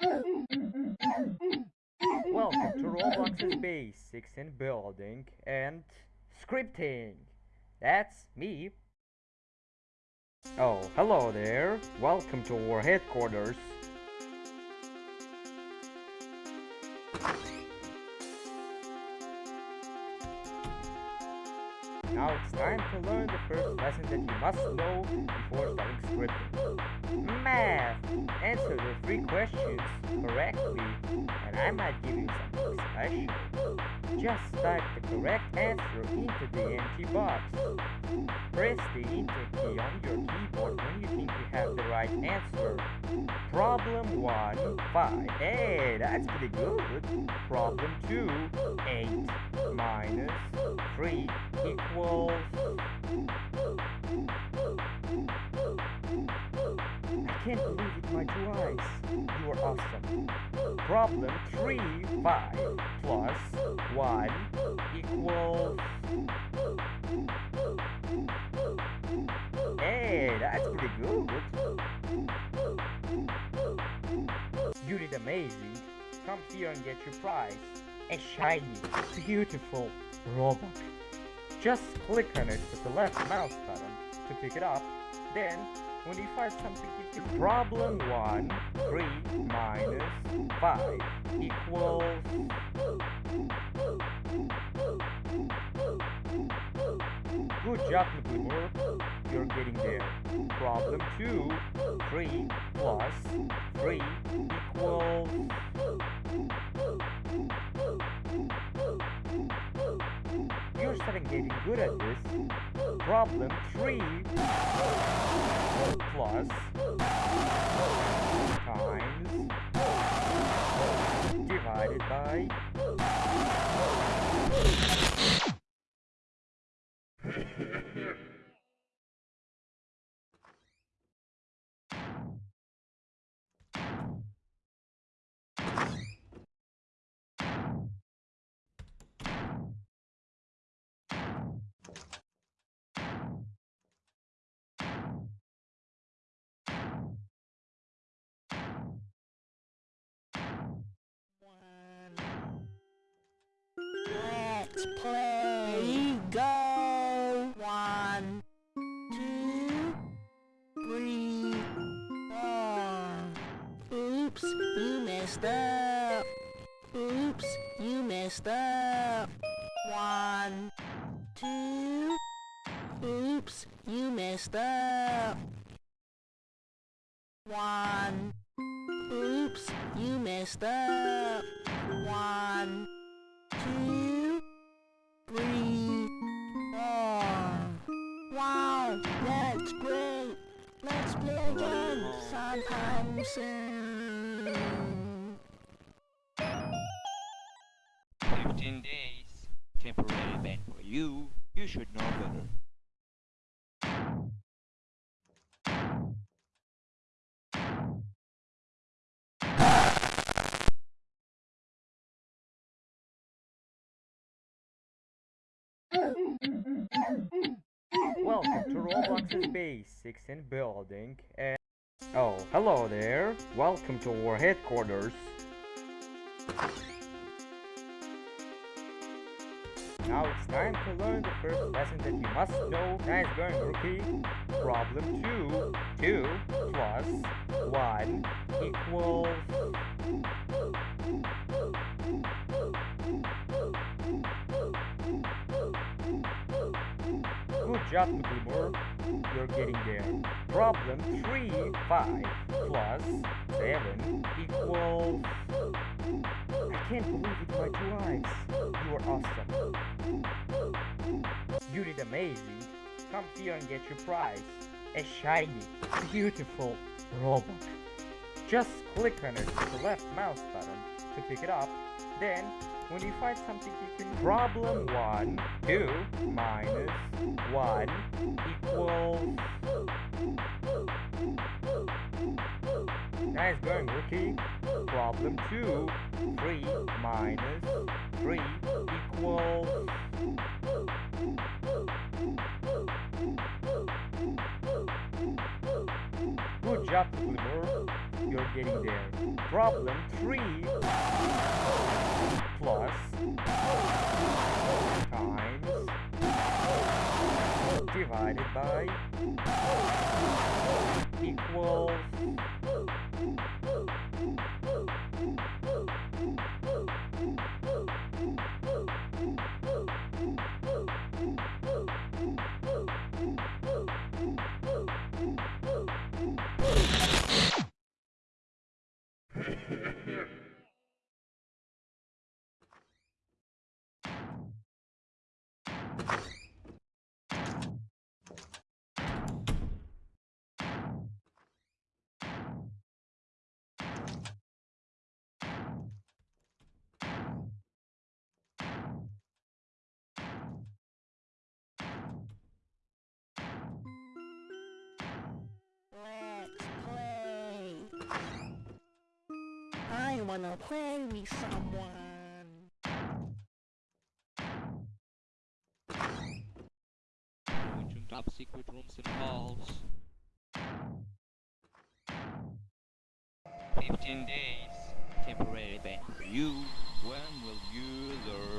Welcome to Roblox's Basics in Building and Scripting. That's me. Oh, hello there. Welcome to our headquarters. Now it's time to learn the first lesson that you must know before starting scripting. Math! Answer the three questions correctly, and I might give you something special. Just type the correct answer into the empty box. Press the enter key on your keyboard when you think you have the right answer. Problem 1, 5. Hey, that's pretty good. Problem 2, 8 minus 3 equals... I can't believe it, my two eyes. You are awesome. Problem 3, 5 plus 1 equals... Hey, that's pretty good. You did amazing. Come here and get your prize. A shiny, beautiful robot. Just click on it with the left mouse button to pick it up. Then, when you find something you can... Problem 1, 3 minus 5 equals... Good job, Naglimur. You're getting there. Problem 2, 3 plus 3 equals... starting getting good at this. Problem 3 plus. Times. Divided by Let's play. Go. One, two, three, four. Oops, you messed up. Oops, you messed up. One, two. Oops, you messed up. One. Oops, you messed up. One, two, That's great. Let's play again sometime soon. 15 days. Temporary ban for you. You should know better. To Roblox's in Building and... Oh, hello there. Welcome to our headquarters. Now it's time to learn the first lesson that you must know. Nice going, rookie. Problem 2. 2 plus 1 equals... Job, Naglimur. You're getting there. Problem 3, 5 plus 7 equals... I can't believe it, my two eyes. You are awesome. You did amazing. Come here and get your prize. A shiny, beautiful robot. Just click on it with the left mouse button to pick it up. Then, when you find something you can... Problem 1, 2 minus 1 equals... Nice going, rookie. Problem 2, 3 minus 3 equals... Good job, Glimmer. You're getting there. Problem 3 plus. Times. Divided by. Equals I wanna play with someone. To top secret rooms and halls. 15 days. Temporary ban you. When will you learn?